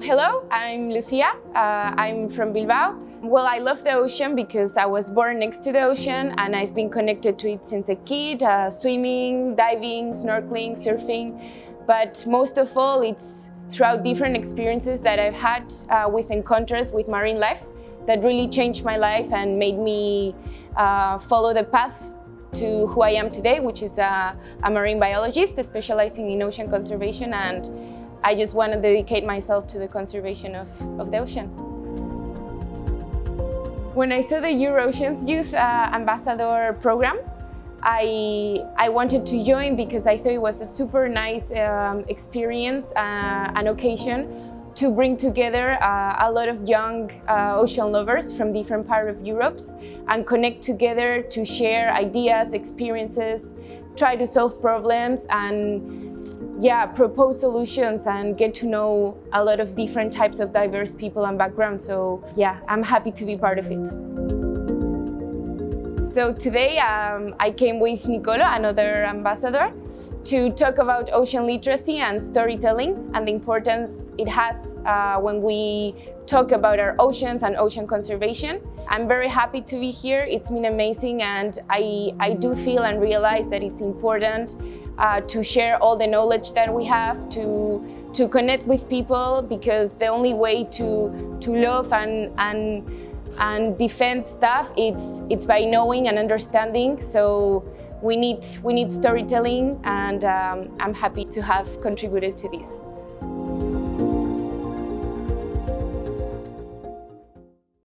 Hello, I'm Lucia. Uh, I'm from Bilbao. Well, I love the ocean because I was born next to the ocean and I've been connected to it since a kid, uh, swimming, diving, snorkeling, surfing. But most of all, it's throughout different experiences that I've had uh, with encounters with marine life that really changed my life and made me uh, follow the path to who I am today, which is a, a marine biologist specializing in ocean conservation and I just want to dedicate myself to the conservation of, of the ocean. When I saw the EU4Ocean's Youth uh, Ambassador program, I, I wanted to join because I thought it was a super nice um, experience, uh, an occasion to bring together uh, a lot of young uh, ocean lovers from different parts of Europe and connect together to share ideas, experiences, try to solve problems and yeah, propose solutions and get to know a lot of different types of diverse people and backgrounds. So yeah, I'm happy to be part of it. So today um, I came with Nicolo, another ambassador, to talk about ocean literacy and storytelling and the importance it has uh, when we talk about our oceans and ocean conservation. I'm very happy to be here. It's been amazing and I, I do feel and realize that it's important uh, to share all the knowledge that we have, to, to connect with people because the only way to, to love and, and and defend stuff, it's, it's by knowing and understanding. So we need, we need storytelling and um, I'm happy to have contributed to this.